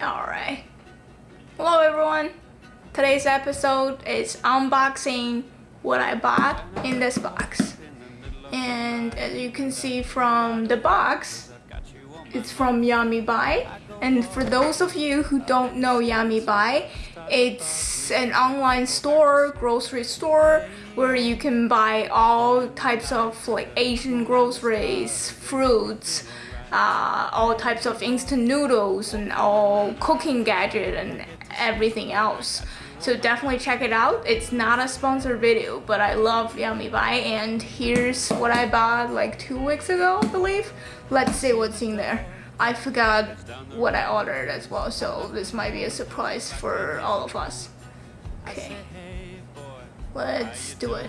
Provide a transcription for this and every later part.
Alright. Hello everyone. Today's episode is unboxing what I bought in this box. And as you can see from the box, it's from Yamibuy. And for those of you who don't know Yamibuy, it's an online store, grocery store, where you can buy all types of like Asian groceries, fruits, uh, all types of instant noodles and all cooking gadget and everything else. So definitely check it out. It's not a sponsored video, but I love Yamibuy and here's what I bought like two weeks ago, I believe. Let's see what's in there. I forgot what I ordered as well, so this might be a surprise for all of us. Okay, let's do it.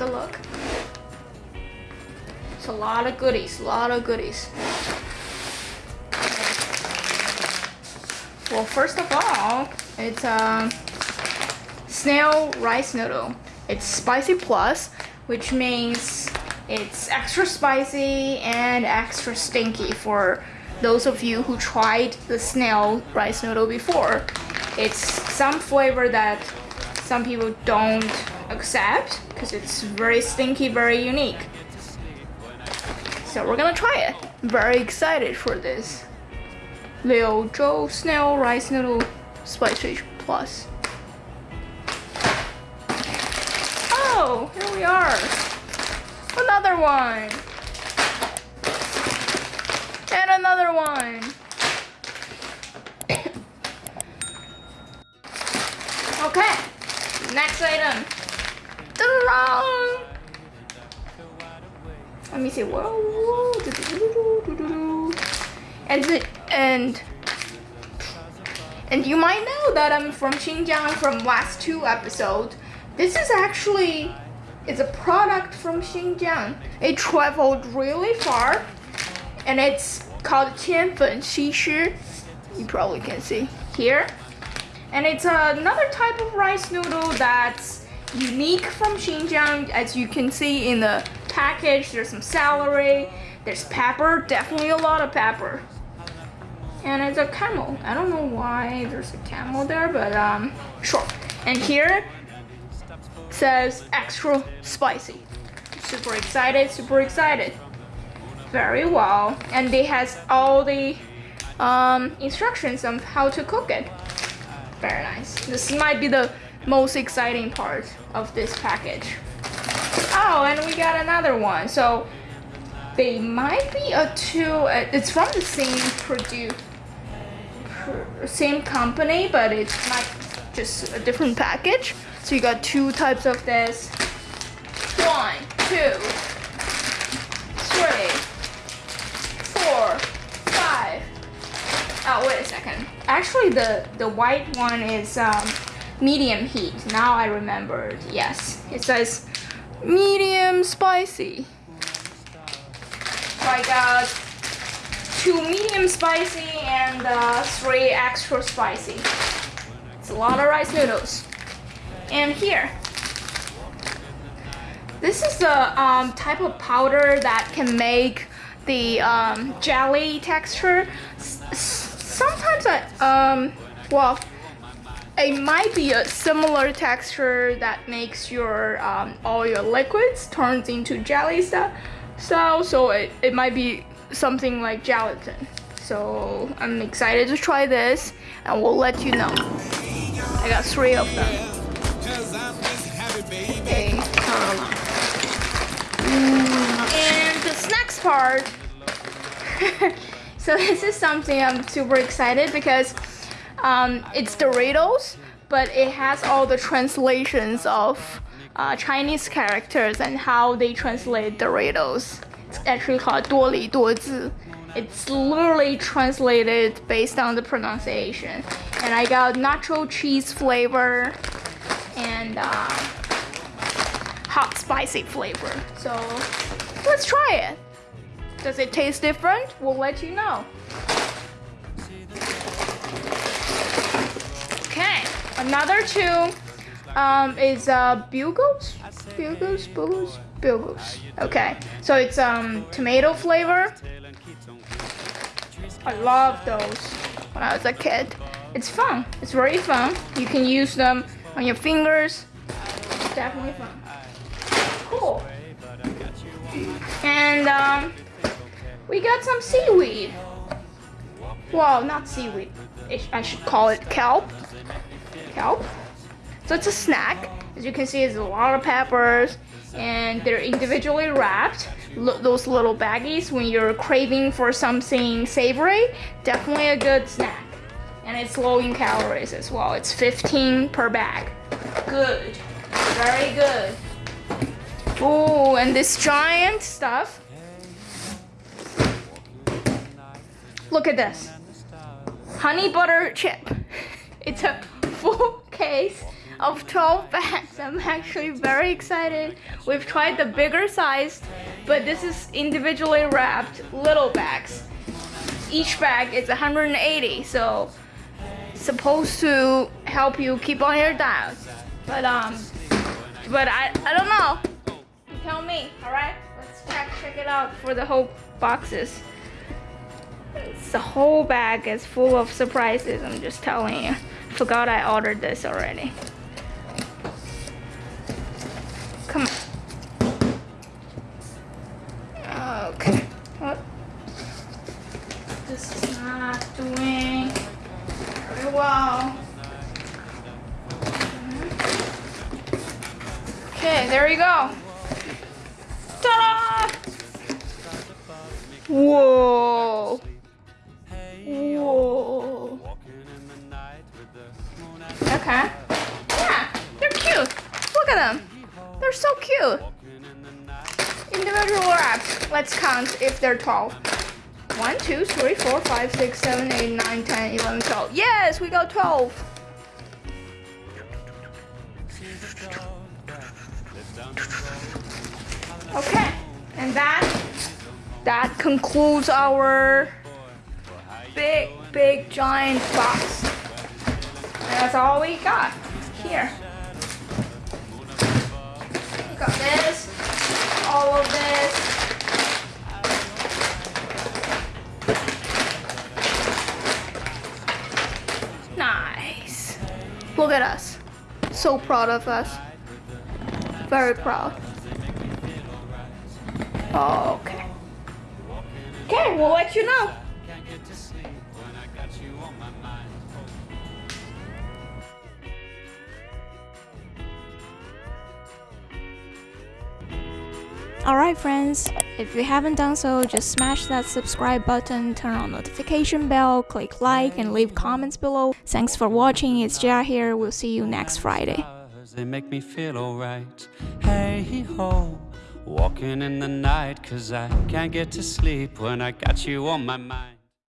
Take a look. It's a lot of goodies, a lot of goodies. Well, first of all, it's a snail rice noodle. It's spicy plus, which means it's extra spicy and extra stinky for those of you who tried the snail rice noodle before. It's some flavor that some people don't accept because it's very stinky, very unique. So we're gonna try it. Very excited for this. Liu Zhou Snail Rice Noodle Spicy Plus. Oh, here we are. Another one. And another one. okay, next item. Let me see. Whoa. And and and you might know that I'm from Xinjiang from last two episodes. This is actually it's a product from Xinjiang. It traveled really far and it's called Qianfen Xishi. You probably can see here. And it's another type of rice noodle that's unique from Xinjiang. As you can see in the package, there's some celery, there's pepper, definitely a lot of pepper. And it's a camel. I don't know why there's a camel there, but um, sure. And here says extra spicy. Super excited, super excited. Very well. And they has all the um, instructions on how to cook it. Very nice. This might be the most exciting part of this package. Oh, and we got another one. So they might be a two. Uh, it's from the same produce, same company, but it's like just a different package. So you got two types of this. One, two, three, four, five. Oh, wait a second. Actually, the the white one is um, medium heat. Now I remembered. Yes, it says medium spicy. So I got two medium spicy and uh, three extra spicy. It's a lot of rice noodles. And here, this is the um, type of powder that can make the um, jelly texture. S sometimes I, um, well, it might be a similar texture that makes your um, all your liquids turns into jelly stuff. Style so it, it might be something like gelatin. So I'm excited to try this and we'll let you know. I got three of them. Okay and the snacks part. So this is something I'm super excited because um, it's Doritos but it has all the translations of uh, Chinese characters and how they translate Doritos. It's actually called 多里多字. It's literally translated based on the pronunciation. And I got nacho cheese flavor and uh, hot spicy flavor. So let's try it. Does it taste different? We'll let you know. Another two um, is uh, bugles, bugles, bugles, bugles. Okay, so it's um tomato flavor. I love those when I was a kid. It's fun. It's very fun. You can use them on your fingers. It's definitely fun. Cool. And um, we got some seaweed. Well, not seaweed. I should call it kelp. Kelp. So it's a snack. As you can see, it's a lot of peppers and they're individually wrapped. L those little baggies when you're craving for something savory, definitely a good snack. And it's low in calories as well. It's 15 per bag. Good. Very good. Oh, and this giant stuff. Look at this. Honey butter chip. It's a full case of 12 bags. I'm actually very excited. We've tried the bigger size, but this is individually wrapped little bags. Each bag is 180, so supposed to help you keep on your diet. But um, but I I don't know. You tell me. All right, let's check check it out for the whole boxes. The whole bag is full of surprises. I'm just telling you. Forgot I ordered this already. Come on. Okay. What? This is not doing very well. Mm-hmm. Okay, there we go. Ta-da! Whoa. At them. They're so cute. Individual wraps. Let's count if they're 12. 1, 2, 3, 4, 5, 6, 7, 8, 9, 10, 11, 12. Yes, we got 12. Okay, and that that concludes our big, big, giant box. And that's all we got here. This, all of this. Nice. Look at us. So proud of us. Very proud. Okay. Okay, we'll let you know. Alright friends, if you haven't done so, just smash that subscribe button, turn on notification bell, click like and leave comments below. Thanks for watching, it's Jia here, we'll see you next Friday. They make me feel alright. Hey ho, walking in the night, cause I can't get to sleep when I got you on my mind.